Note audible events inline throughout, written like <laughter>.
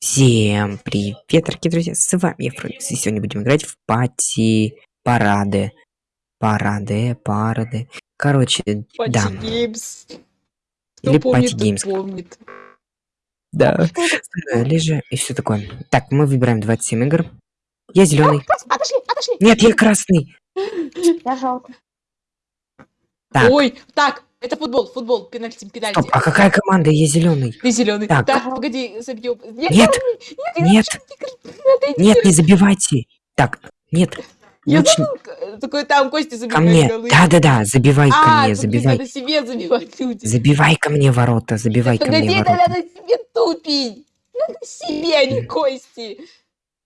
Всем привет, дорогие друзья, с вами я Фрэнкс, и сегодня будем играть в пати парады. Парады, парады. Короче, Пати да. Геймс. Или помнит, Пати Геймс. помнит. Да. Лежа и все такое. Так, мы выбираем 27 игр. Я зеленый. Отошли, отошли. Нет, я красный. Я желтый. Так, Ой, так, это футбол, футбол, пенальти, пенальти. стоп, а какая команда? Я зеленый. Ты зеленый. Так. Так, погоди, забьем. Нет, Нет, нет, нет, <laughs> нет, не забивайте. Так, нет. Я лучше забыл, к- такой там Костя ко забивает мне. голы. Да-да-да, забивай ко А, мне, тут забивай. надо себе забивать люди. Забивай ко мне ворота, забивай ко Погоди, мне ворота. надо себе тупить. Надо себе, а не Кости.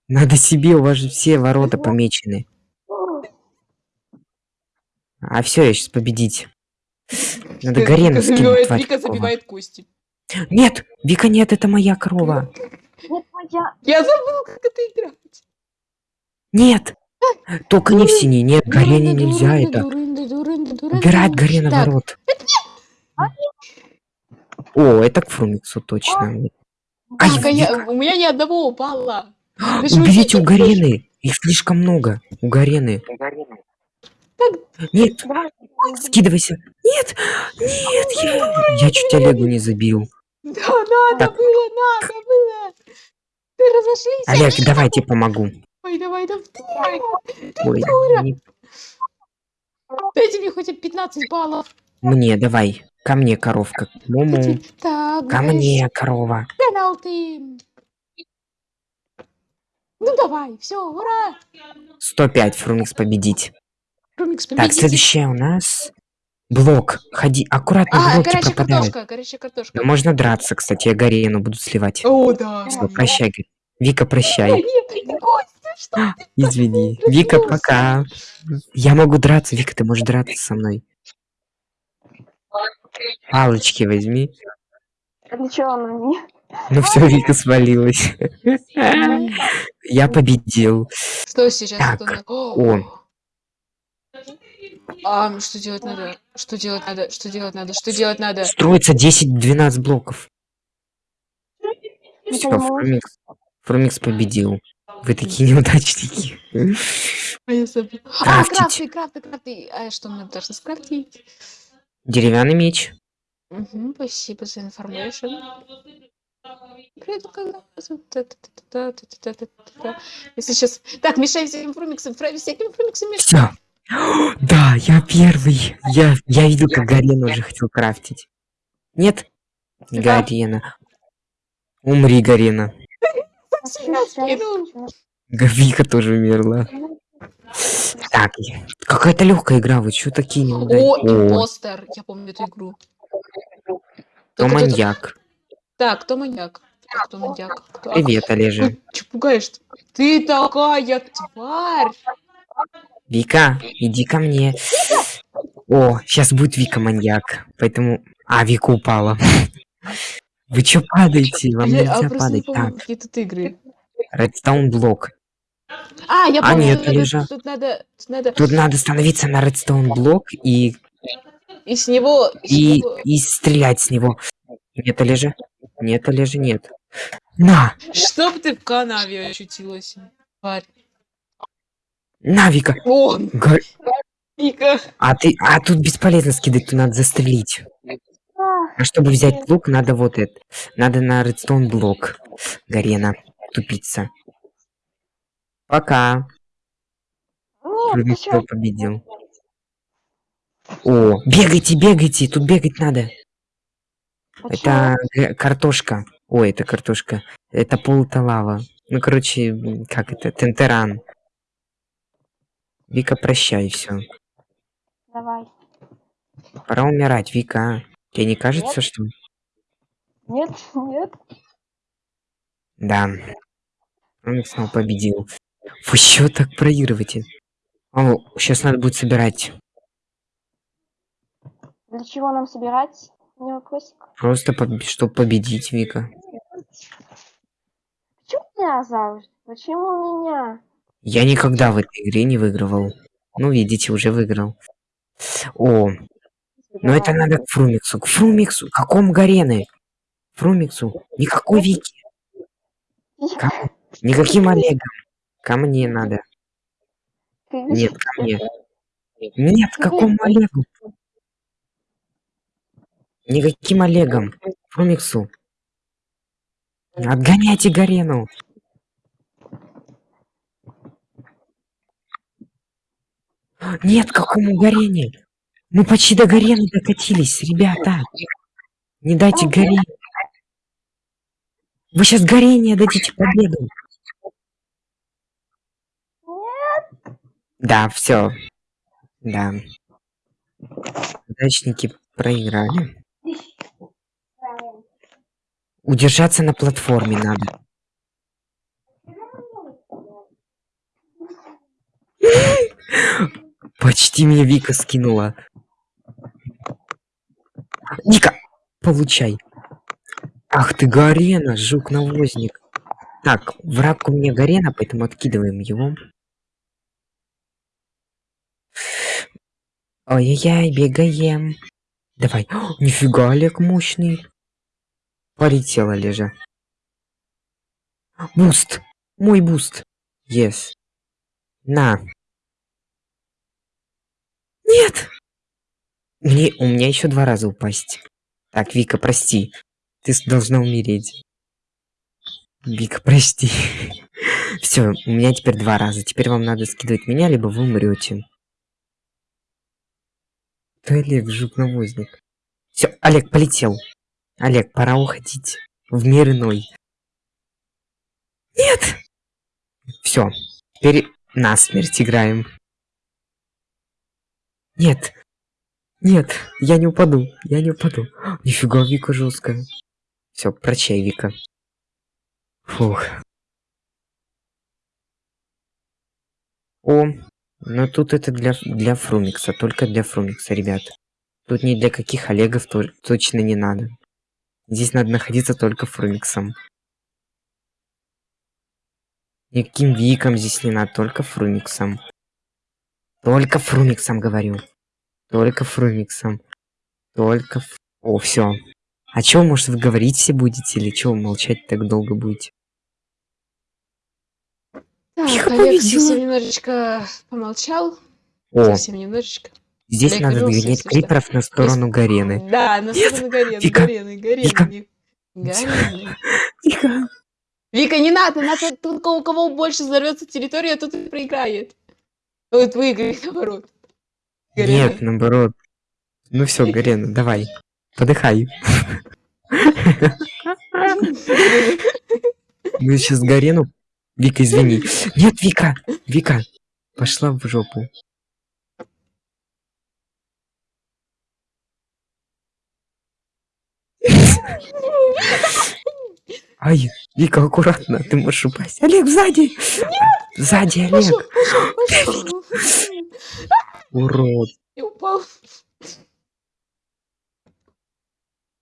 Надо себе, у вас же все ворота помечены. А все, я сейчас победить. Надо Гарену скинуть. Вика забивает Кости. Нет, Вика, нет, это моя корова. Я забыл, как это играть. Нет, только не в синий. Нет, Гарене нельзя это. Убирать Гарена ворот. О, это к Фрумиксу точно. Ай, а Вика, у меня ни одного упало. Же уберите у Гарены. Их слишком много. У Гарены. Нет, скидывайся. Нет, нет, я, я чуть Олегу не забил. Да, надо Так. было, надо было. Ты разошлись. Олег, давай я тебе помогу. Ой, давай, давай. давай. Ой, дура. не- Дайте мне хоть 15 баллов. Мне, давай. Ко мне, коровка. Муму. Так, Ко мне, корова. пеналти. Ну давай, все, ура. 105 Фрумикс победить. Румикс, Так, следующее у нас... Блок. Ходи, аккуратно, А, блоки горячая пропадают. картошка, горячая картошка. Да можно драться, кстати, я Гарену буду сливать. О, да. Всё, прощай, Вика, прощай. нет, Костя, что ты? <gasps> Извини. Вика, пока. Я могу драться, Вика, ты можешь драться со мной. Палочки возьми. А Для чего она мне? Ну все, Вика свалилась. <laughs> Я победил. Что сейчас? Так, Что о. А, что делать надо? Что делать надо? Что делать надо? Что делать надо? Строится 10-12 блоков. Все, пойму. Фрумикс. Фрумикс победил. Вы такие неудачники. А я забыла. А, крафты, крафты, крафты. А что мы должны скрафтить? Деревянный меч. Мгм, спасибо за информацию. Если сейчас... Так, мешай всяким фрумиксам, фра- всяким фрумиксам мешай. Все. <gasps> Да, я первый. Я, я видел, как Гарена уже хотел крафтить. Нет? Да. Гарена. Умри, Гарена. Сильно скинул. Вика тоже умерла. Так, какая-то легкая игра, вы что такие неудачные? О, импостер. Я помню эту игру. кто маньяк? Так, кто маньяк? Кто маньяк? Кто- Привет, Олежа. Чё пугаешь? Ты такая тварь! Вика, иди ко мне. О, сейчас будет Вика маньяк. Поэтому... А, Вика упала. Вы чё падаете? Вам нельзя а падать. Так, какие тут игры. Редстоун блок. А, я А, помню, нет, тут надо- тут надо, тут надо Тут надо становиться на редстоун блок и, и с него, и с и, него- и стрелять с него. Нет, Олежа? Нет, Олежа, нет. На! Чтоб ты в канаве очутилась, тварь. На, Вика! О, Га- Вика. А ты, а тут бесполезно скидать, тут надо застрелить. А, чтобы взять лук, надо вот это. Надо на редстоун блок. Гарена. Тупица. Пока. Нет, чё? победил. О, бегайте, бегайте, тут бегать надо. А Это картошка. Ой, это картошка. Это пол это лава. Ну, короче, как это? Тентеран. Вика, прощай, все. Давай. Пора умирать, Вика. а? Тебе не кажется, Нет. что... Нет, нет. Да. Он снова победил. Вы что так проигрываете? О, сейчас надо будет собирать. Для чего нам собирать? У меня вопросик. Просто, чтобы победить, Вика. Почему меня завжди? Почему меня? Я никогда в этой игре не выигрывал. Ну, видите, уже выиграл. О, но это надо к Фрумиксу. К Фрумиксу? Какому Гарены? Фрумиксу? Никакой Вики. Вика, Никаким Олегом. Ко мне надо. Нет, ко мне. Нет, какому Олегу? Никаким Олегом. Фрумиксу. Отгоняйте Гарену. Нет, какому Гарене? Мы почти до Гарены докатились, ребята. Не дайте Гарене. Вы сейчас Гарене дадите победу. Да, все. Да. Удачники проиграли. Удержаться на платформе надо. Почти меня Вика скинула. Вика, получай. Ах ты, Гарена, жук-навозник. Так, враг у меня Гарена, поэтому откидываем его. Ой-яй-яй, бегаем. Давай. О, нифига, Олег мощный. Полетел Олежа. Буст. Мой буст. Yes. На. Нет. Мне, у меня еще два раза упасть. Так, Вика, прости. Ты должна умереть. Вика, прости. <laughs> Все, у меня теперь два раза. Теперь вам надо скидывать меня, либо вы умрете. Ты Олег, жук-навозник. Все, Олег полетел. Олег, пора уходить. В мир иной. Нет! Все, теперь насмерть играем. Нет. Нет, я не упаду. Я не упаду. Нифига, Вика жесткая. Все, прощай, Вика. Фух. О, но тут это для, для Фрумикса, только для Фрумикса, ребят. Тут ни для каких Олегов то- точно не надо. Здесь надо находиться только Фрумиксом. Никаким Виком здесь не надо, только Фрумиксом. Только Фрумиксом говорю. Только Фрумиксом. Только... Ф- О, все. А чё, может, вы говорить все будете, или чё молчать так долго будете? Так, Олег победила. совсем немножечко помолчал. О, Совсем немножечко. здесь Олег надо что. криперов на сторону Гарены. Да, на сторону Гарены, Вика, Гарены, Вика. Гарены. Гарены. Тихо. Вика, не надо, надо тут у кого больше взорвется территория, тот и проиграет. Вот выиграет, наоборот. Гарена. Нет, наоборот. Ну все, Гарена, давай. Подыхай. Мы сейчас Гарену... Вика, извини. Нет, Вика! Вика! Пошла в жопу. Ай, Вика, аккуратно, ты можешь упасть. Олег, сзади! Сзади, Пошел, Олег! пошел, пошел. Урод. Я упал.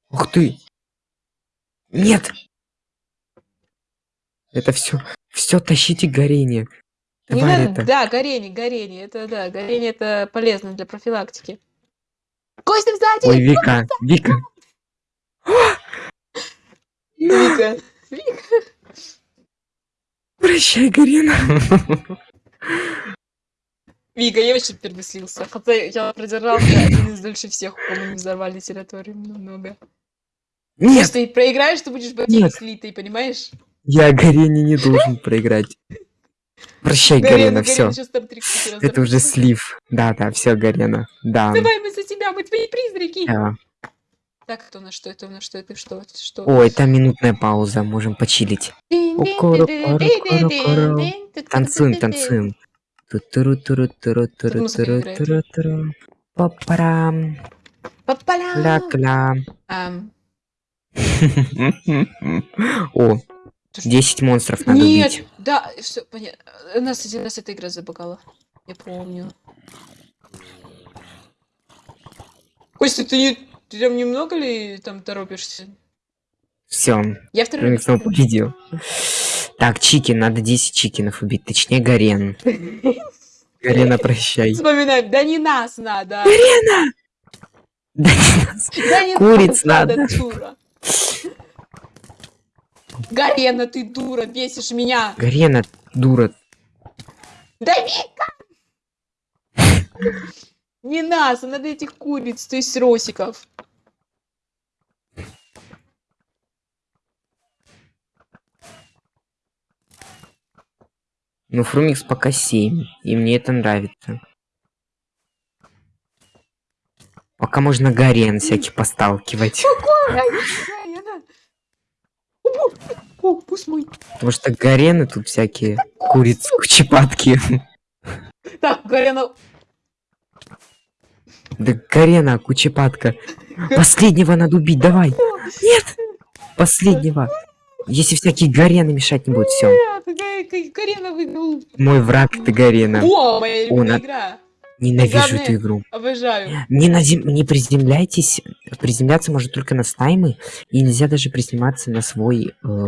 Ух ты! Нет! Это все, все тащите горение. Не надо, это. да, горение, горение, это да, горение это полезно для профилактики. Костя сзади! Ой, Вика, Вика. <gasps> Вика, Вика. Прощай, Гарина. <laughs> Вика, я очень переслился. Хотя я продержался один из дольше всех, у кого не взорвали территорию намного. Нет, Если ты проиграешь, ты будешь Нет. слитый, понимаешь? я Гарине не должен проиграть. Прощай, Гарина, все. Это уже слив. Да, да, все, Гарина. Да. Давай мы за тебя, мы твои призраки. Да. Так, это у нас что, это у нас что, это что, это что? Ой, там минутная пауза, можем почилить. Танцуем, танцуем. Ту-туру-туру-туру-туру-туру-туру-туру. Па-парам. Папаля. Ля-кля. О, 10 монстров надо Нет, да, все, понятно. Нас, у нас эта игра забагала. Я помню. Костя, ты, не, ты там немного ли там торопишься? Все, Я второй снова победил. Так, Чики, надо 10 чикинов убить, точнее Гарен. Гарена, прощай. Вспоминаем, да не нас надо. Да не нас. Да не Куриц надо, надо. дура. Гарена, ты дура, бесишь меня. Гарена, дура. Да Вика! Не нас, а надо этих куриц, то есть росиков. Ну, Фрумикс пока 7, и мне это нравится. Пока можно Гарен всяких посталкивать. О, пусть мой. Потому что Гарены тут всякие курицы, кучепатки. Так, Гарена. Да Гарена, кучепатка. Последнего надо убить, давай. Нет! Последнего. Если всякие Гарены мешать не будут, все. Гарена выиграл. Мой враг ты Гарена. О, моя любимая игра. Ненавижу главное- эту игру. Обожаю. Не, на зем- не приземляйтесь. Приземляться можно только на стаймы. И нельзя даже приземляться на свой... э,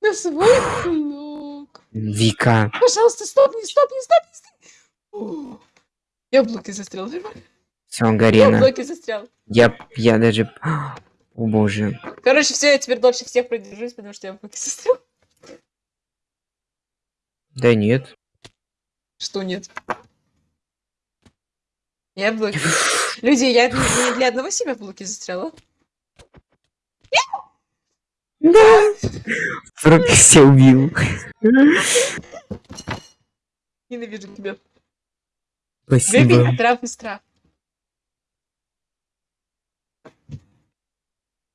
На свой блок. Вика. Пожалуйста, стоп, не стоп, не стоп, не стоп. О, Я в блоке застрял. Все, Я в Гарена. блоке застрял. Я, я даже... О боже. Короче, все, я теперь дольше всех продержусь, потому что я в блоке застрял. Да нет. Что нет? Я в блоке. <laughs> Люди, я не для одного себя в блоке застряла. Да. Вдруг все убил. Ненавижу тебя. Спасибо. Выпей трав и страх.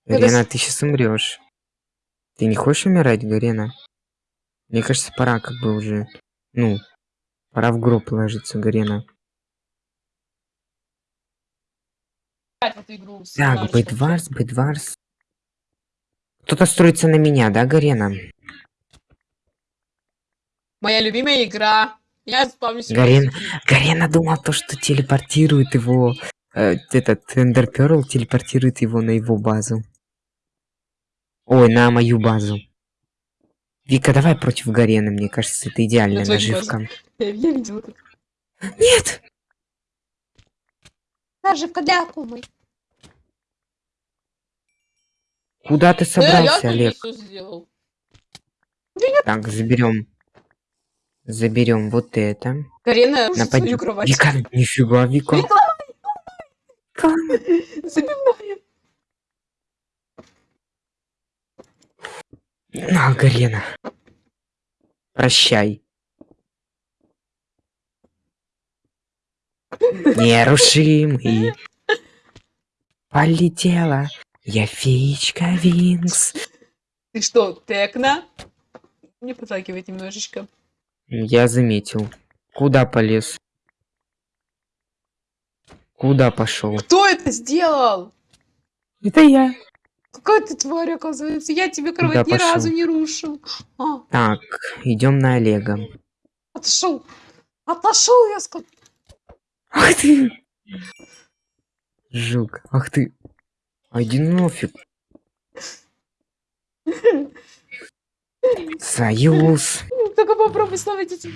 Гарена, ты сейчас умрешь. Ты не хочешь умирать, Гарена? Мне кажется, пора как бы уже. Ну, пора в гроб ложиться, Гарена. Так. Бэдварс, Бэдварс. Кто-то строится на меня, да, Гарена? Моя любимая игра. Я спавнюсь. в Гарен-. Гарена думал то, что телепортирует его... э, этот Эндер Перл телепортирует его на его базу. Ой, на мою базу. Вика, давай против Гарена, мне кажется, это идеальная твою наживка. <laughs> Я, я видела это. Нет! Наживка для акумы. Куда ты Э, я собрался, тут Олег? Так, заберем. Заберем вот это. Карина, в Напади. свою кровать. Вика, нифига, Вика. Вика, Вика. Забивная. На, Гарена. Прощай. Нерушимый. Полетела. Я феечка Винкс. Ты что, Текна? Не подталкивает немножечко. Я заметил. Куда полез? Куда пошел? Кто это сделал? Это я. Какая ты тварь, оказывается. Я тебе кровать Куда ни разу пошел? не рушил. А, Так, идем на Олега. отошел. Отошел, я сказал. Ах ты! Жук, ах ты. Иди нафиг. Союз. Только попробуй снова эти...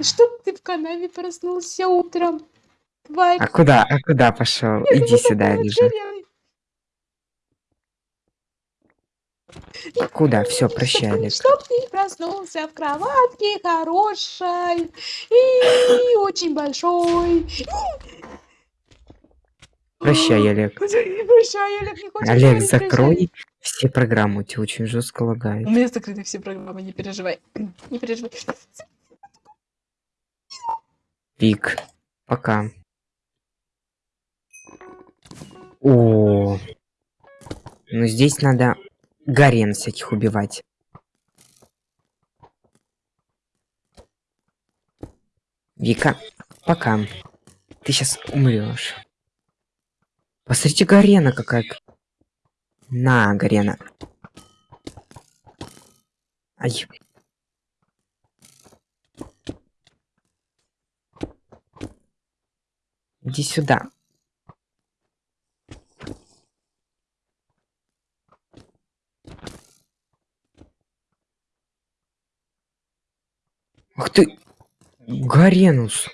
Чтоб ты в канаве проснулся утром. Тварь. А куда, а куда пошел? Иди сюда, будто вижу. горелый. А куда? Все, Чтоб прощай, ты- Олег. Чтоб ты проснулся в кроватке хорошей и очень большой. Прощай, Олег. <laughs> Прощай, Олег, не хочешь Олег, говорить, закрой прощай. все программы, у тебя очень жестко лагает. У меня закрыты все программы, не переживай. <clears throat> Не переживай. Пик. Пока. О, ну здесь надо гарен всяких убивать. Вика, пока. Ты сейчас умрешь. Посмотрите, Гарена какая. На, Гарена. Ай. Иди сюда. Ах ты, Гаренус.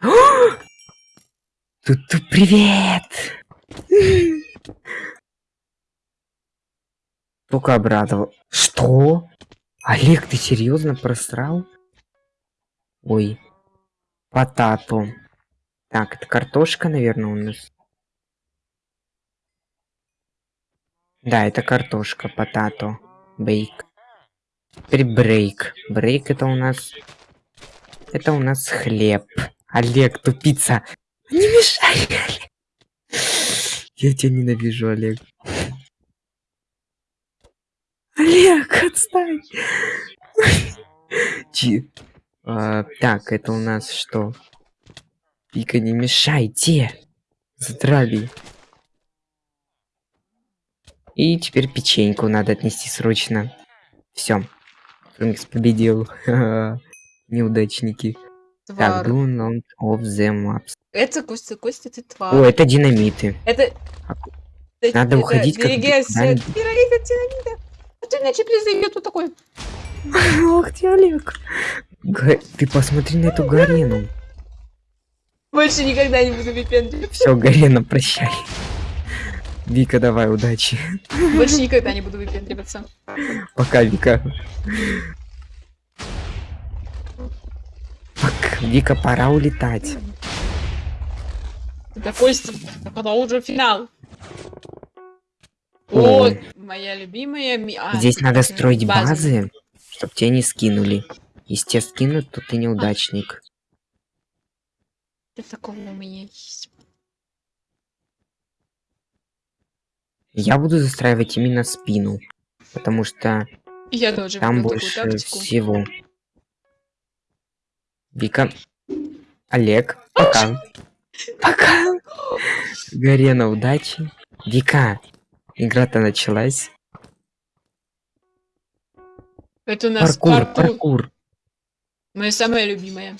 <gasps> Тут, привет! <gasps> Только обрадовал. Что? Олег, ты серьезно просрал? Ой. Потату. Так, это картошка, наверное, у нас. Да, это картошка, потато. Бейк. Теперь брейк. Брейк это у нас... Это у нас хлеб. Олег, тупица. Не мешай, Олег. Я тебя ненавижу, Олег. Олег, отстань. Чи- а, так, это у нас что? Пика, не мешайте. Задрали. И теперь печеньку надо отнести срочно. Все. Фрэнкс победил. <laughs> Неудачники. Так, Твар. not of the maps. Это Костя, Костя, ты тварь. О, это динамиты. Это... это- Надо это уходить, как от динамита. А то иначе призовет вот такой. <laughs> Ох ты, Олег. Ты посмотри на эту Гарену. Больше никогда не буду выпендриваться. Все, Гарена, прощай. Вика, давай, удачи. Больше никогда не буду выпендриваться. Пока, Вика. Так, Вика, пора улетать. Да когда уже финал. О. Вот, моя любимая... а, Здесь надо строить база. базы, чтобы тебя не скинули. Если тебя скинут, то ты неудачник. Что такого у меня есть? Я буду застраивать именно спину. Потому что Я тоже там больше всего. Вика. Олег, пока. <laughs> Пока. Гарена, удачи. Вика, игра-то началась. Это у нас Паркур, паркур. паркур. Моя самая любимая.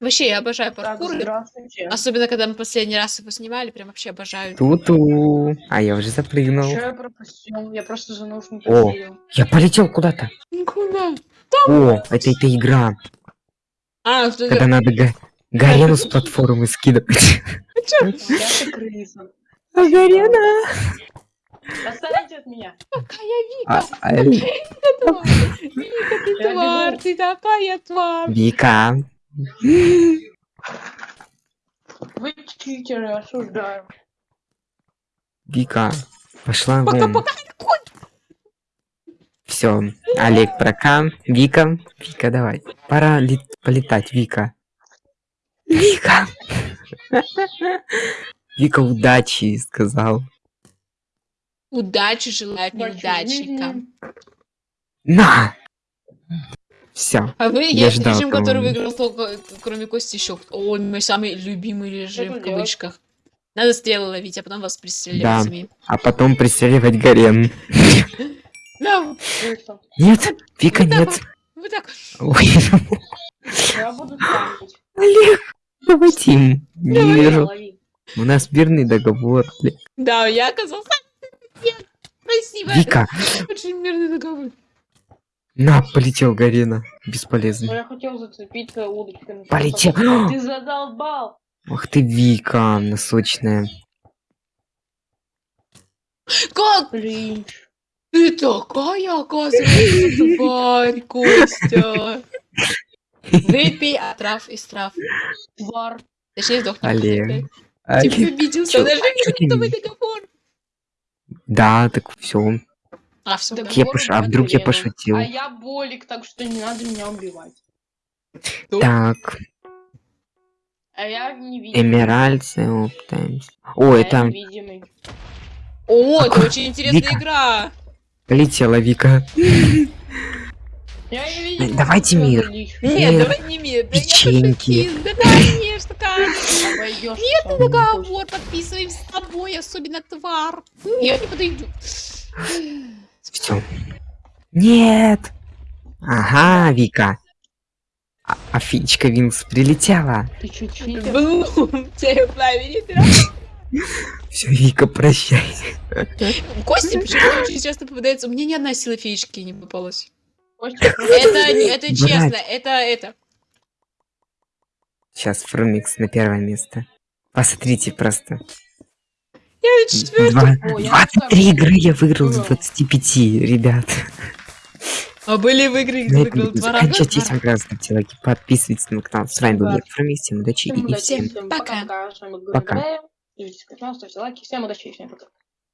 Вообще, я обожаю паркур. Особенно, когда мы последний раз его снимали, прям вообще обожаю. Ту-ту. А я уже запрыгнул. Что я пропустил? Я просто за наушники О. Я полетел куда-то. Куда? О, это эта игра, А, что когда это? надо га- Гарену с <laughs> платформы скидывать. Крыса. А Гарена? Отстаньте от меня. Какая Вика, А, а, тварь! Вика, ты тварь, ты такая тварь! Вика. Вы читеры, осуждаю. Вика. Пошла Пока, вон. пока, Все. Олег прока. Вика. Вика, давай. Пора лет- полетать, Вика. Вика. Вика, удачи, сказал. Удачи Удачи неудачникам. На! Все. А вы, Я я ждал режим, который кого-нибудь. выиграл, только, кроме Кости, еще. О, мой самый любимый режим, в кавычках. Надо стрелы ловить, а потом вас пристреливать Да. А потом пристреливать Гарен. Нет, Вика, нет. так. Ой, Я буду ставить. Олег, давай, Тим. Не вижу. У нас мирный договор. Да, я оказался. Нет, спасибо. Вика, Очень мирный договор. На, полетел Гарена. Но Бесполезно. я хотел зацепиться удочками. Полетел. <gasps> Ты задолбал. Ах ты, Вика, носочная. Как Блин. ты такая, оказывается, <laughs> тварь, Костя? Выпей отрав из трав. Твар. Точнее, сдохни. Олег. Ты Олег. победил, чё- даже ты не- договор. Да, так все. А, все, Я пош- а вдруг я пошутил? А я болик, так что не надо меня убивать. Так, А я невидимый. Эмеральд, Оптаймс. О, А я это невидимый. О, это Какой- очень интересная Вика. игра. полетела Вика. Я невидимый. Давайте Всё, мир. Нет, Мир, давай не мир. Да я печеньки. Да, конечно, конечно. Нет, сам. договор подписываем с тобой, особенно твар. Нет, не подойду. Все. Нет. Ага, Вика. А, а Фичка Винкс прилетела. Ты? Блум, тебе плавили Все, Вика, прощай. Кости почему-то очень часто попадается. У меня ни одна сила феечки не попалась. Костя, Это, это честно, это это. Сейчас Фрумикс на первое место. Посмотрите просто. Я четвертый. Два- О, я 23 второй. игры я выиграл с Ура. 25, ребят. А были в игры, где На выиграл два раза? заканчивайте этим раз, ставьте лайки, подписывайтесь на канал. С вами был Фрумикс, всем удачи Всем и всем всем пока. пока-пока. С вами был Пока. Ставьте лайки. Всем удачи и всем пока.